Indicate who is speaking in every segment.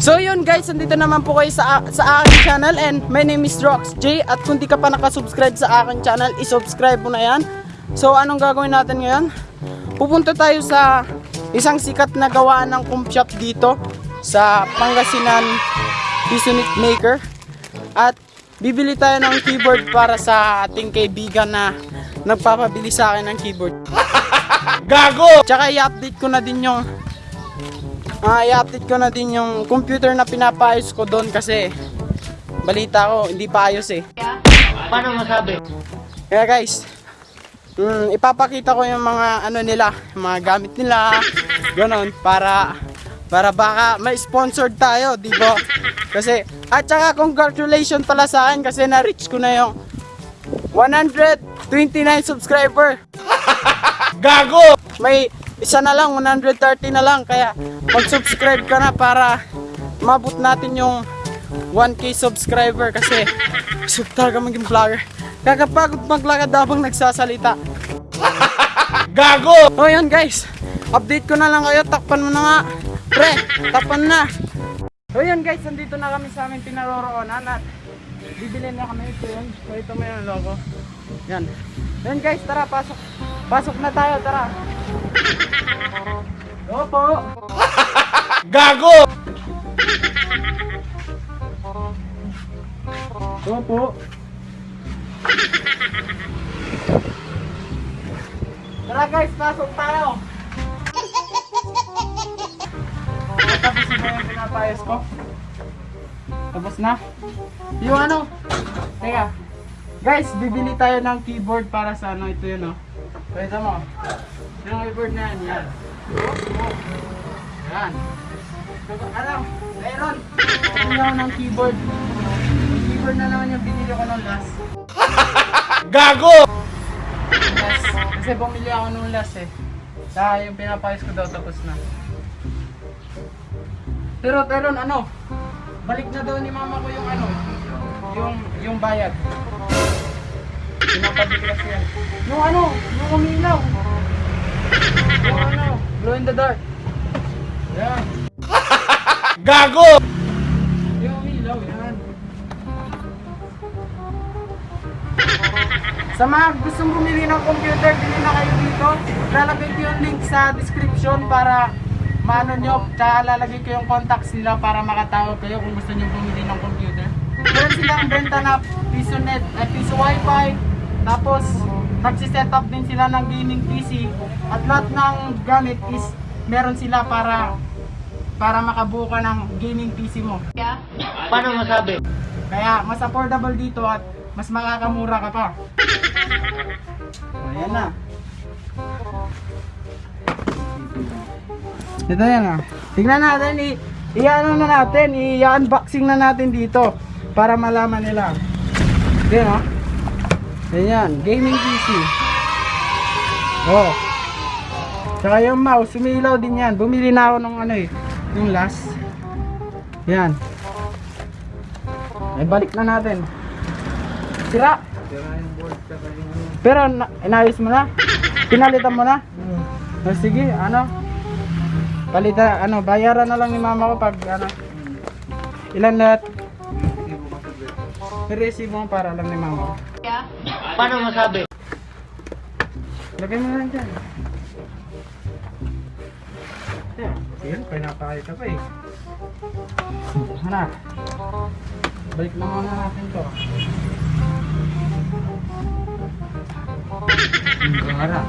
Speaker 1: So yun guys, nandito naman po kayo sa, sa aking channel and my name is Rox J at kung di ka pa nakasubscribe sa aking channel, isubscribe mo na yan. So anong gagawin natin ngayon? Pupunta tayo sa isang sikat na gawaan ng comp shop dito sa Pangasinan Bisonit Maker at bibili tayo ng keyboard para sa ating kaibigan na nagpapabili sa akin ng keyboard.
Speaker 2: Gago!
Speaker 1: Tsaka i-update ko na din yung Ah, i-update ko na din yung computer na pinapaayos ko doon kasi balita ko hindi pa ayos eh.
Speaker 2: Paano masabi?
Speaker 1: Kaya guys, mm, ipapakita ko yung mga ano nila, mga gamit nila, ganon para para baka may sponsored tayo, di ba? Kasi at saka congratulations pala sa akin kasi na-reach ko na yung 129 subscriber.
Speaker 2: Gago!
Speaker 1: may isa na lang, 130 na lang. Kaya mag-subscribe ka na para mabot natin yung 1k subscriber kasi gusto talaga maging vlogger. Kakapagod maglakad habang nagsasalita.
Speaker 2: Gago!
Speaker 1: O yun guys, update ko na lang kayo. Takpan mo na nga. Pre, takpan na. O yun guys, nandito na kami sa aming pinaroroonan at bibili na kami ito yun. So ito mo yung logo. Yan. Yan guys, tara, pasok. Pasok na tayo, tara. Opo.
Speaker 2: Gago!
Speaker 1: Opo. Tara guys, pasok tayo. Tapos na ba yung pinapayos ko? Tapos na? Yung ano? Teka. Guys, bibili tayo ng keyboard para sa ano ito yun oh. Pwede mo. Yung keyboard na yan, yan. Yan. Ano? Meron. Bibili ako ng keyboard. Yung keyboard na naman yung binili ko nung last.
Speaker 2: Gago!
Speaker 1: Last. Kasi bumili ako nung last eh. Dahil yung pinapayos ko daw tapos na. Pero Teron, ano? Balik na daw ni mama ko yung ano, yung yung bayad. Pinapabiglas yan. Yung ano, yung umilaw. Yung ano, glow in the dark. Yan.
Speaker 2: Gago!
Speaker 1: Yung umilaw, yan. Sa mga gustong bumili ng computer, bili na kayo dito. Lalagay ko yung link sa description para maano nyo. Tsaka lalagay ko yung contacts nila para makatawag kayo kung gusto nyo bumili ng computer. Meron silang benta na piso net, eh, piso wifi. Tapos, nagsiset up din sila ng gaming PC. At lahat ng gamit is meron sila para para makabuo ka ng gaming PC mo.
Speaker 2: Paano masabi?
Speaker 1: Kaya mas affordable dito at mas makakamura ka pa. Ayan na. Ito yan ah. Tingnan natin, i-ano na natin, i-unboxing na natin dito para malaman nila. Yan ah. Ayan, gaming PC. Oh. Tsaka yung mouse, sumilaw din yan. Bumili na ako nung ano eh, yung last. Yan. Ay, balik na natin. Sira. Pero na, inayos mo na? Pinalitan mo na? Oh, sige, ano? Palita, ano, bayaran na lang ni mama ko pag ano. Ilan lahat? Resibo mo para lang ni mama ko.
Speaker 2: Paano masabi?
Speaker 1: Lagay mo lang dyan. Yan, yun, pinapakita pa eh. Hanap. Balik na muna natin to. Harap.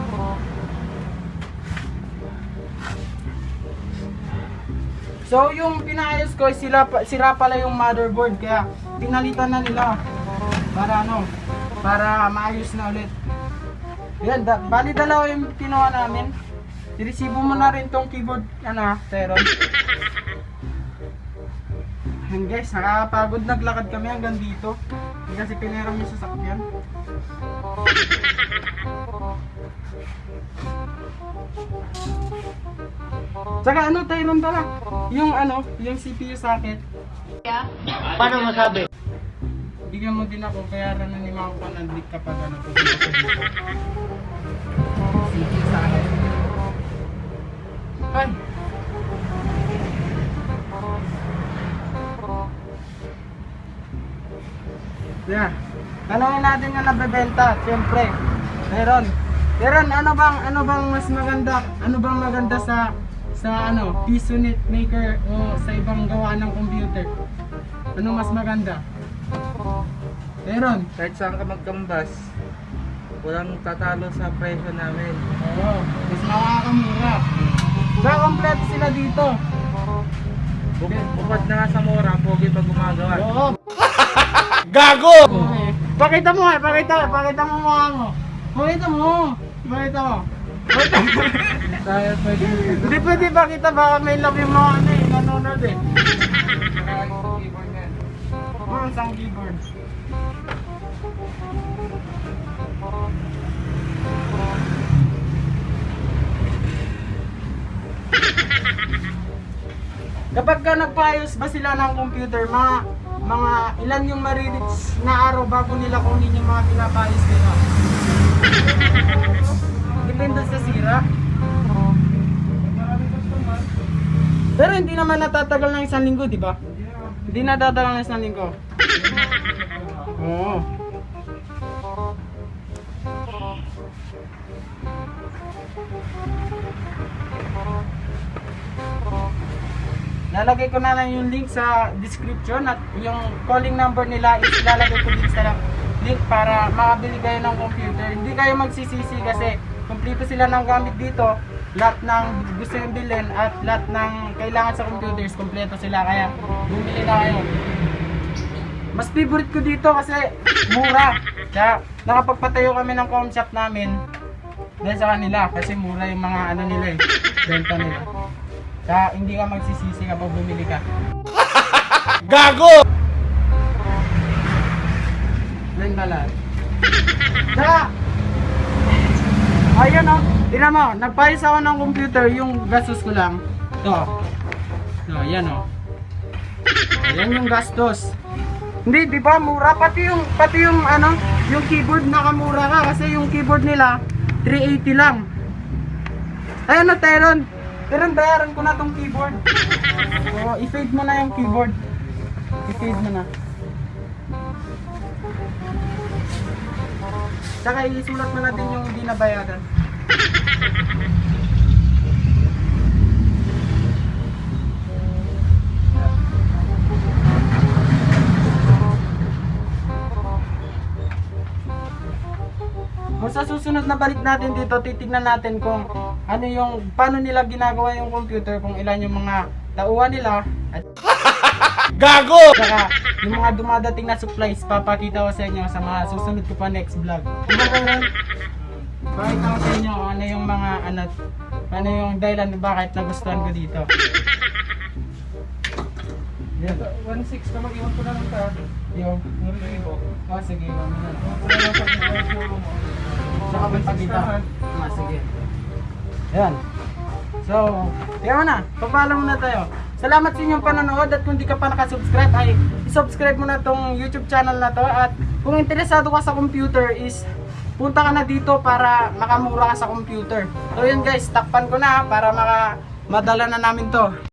Speaker 1: So yung pinayos ko sila sira pala yung motherboard kaya pinalitan na nila para ano para maayos na ulit. Yan, da, bali dalawa yung kinuha namin. I-resibo mo na rin tong keyboard, ano, Teron. Yan guys, nakakapagod naglakad kami hanggang dito. Kasi piniram yung sasakyan. Tsaka ano, Tyron pala? Yung ano, yung CPU socket.
Speaker 2: Paano masabi?
Speaker 1: bigyan mo din ako, bayaran na ni Mako panandik kapag ano po. Sige sa akin. Ay! Yeah. Tanungin natin yung nabebenta, siyempre. Meron. Meron, ano bang ano bang mas maganda? Ano bang maganda sa sa ano, piso net maker o sa ibang gawa ng computer? Ano mas maganda? Meron.
Speaker 3: Kahit saan ka magkambas, walang tatalo sa presyo namin.
Speaker 1: Oo, mas makakamura. Kaya kompleto sila dito.
Speaker 3: Bu- bukod na nga sa mura, pogi pa gumagawa.
Speaker 1: Oo.
Speaker 2: Gago!
Speaker 1: Okay. Pakita mo nga, pakita, pakita mo mukha mo. Pakita mo. Pakita mo. Hindi pwede pakita, baka may love yung mga ano eh, nanonood eh. Mga isang keyboard. Kapag ka nagpaayos ba sila ng computer, mga mga ilan yung maririch na araw bago nila kunin yung mga pinapayos nila? Depende sa sira. Pero hindi naman natatagal ng isang linggo, di ba? Hindi natatagal ng isang linggo. Oo. Lalagay ko na lang yung link sa description at yung calling number nila is lalagay ko din sa link para makabili kayo ng computer. Hindi kayo magsisisi kasi kumpleto sila ng gamit dito. Lahat ng gusto yung bilhin at lahat ng kailangan sa computers, kumpleto sila. Kaya bumili na kayo. Mas favorite ko dito kasi mura. Kaya nakapagpatayo kami ng com shop namin dahil sa kanila kasi mura yung mga ano nila eh, benta nila. Kaya hindi ka magsisisi kapag bumili ka.
Speaker 2: Gago!
Speaker 1: Yan lahat? Saka, ayun o, tinan mo, nagpayos ako ng computer, yung gastos ko lang. To. To, yan o. Yan yung gastos. Hindi, di ba, mura. Pati yung, pati yung, ano, yung keyboard nakamura ka kasi yung keyboard nila, 380 lang. Ayun o, Teron. Teron, bayaran ko na tong keyboard. Oo, i-fade mo na yung keyboard. I-fade mo na. Tsaka isulat mo natin yung hindi nabayaran. Kung sa susunod na balik natin dito, titignan natin kung ano yung, paano nila ginagawa yung computer, kung ilan yung mga tauhan nila, at
Speaker 2: Gago!
Speaker 1: Saka, yung mga dumadating na supplies, papakita ko sa inyo sa mga susunod ko pa next vlog. Diba Karen? Pakita ko sa inyo ano yung mga, ano, ano yung dahilan bakit nagustuhan ko dito. Yan.
Speaker 3: 1.6 ka mag-iwan ko na lang ka.
Speaker 1: Yung, oh, sige, iwan mo na. Saka magpakita. Ah, sige. Yan. So, yan mo na. Papalo muna tayo. Salamat sa inyong panonood at kung di ka pa nakasubscribe ay isubscribe mo na tong YouTube channel na to at kung interesado ka sa computer is punta ka na dito para makamura ka sa computer. So yun guys, takpan ko na para maka madala na namin to.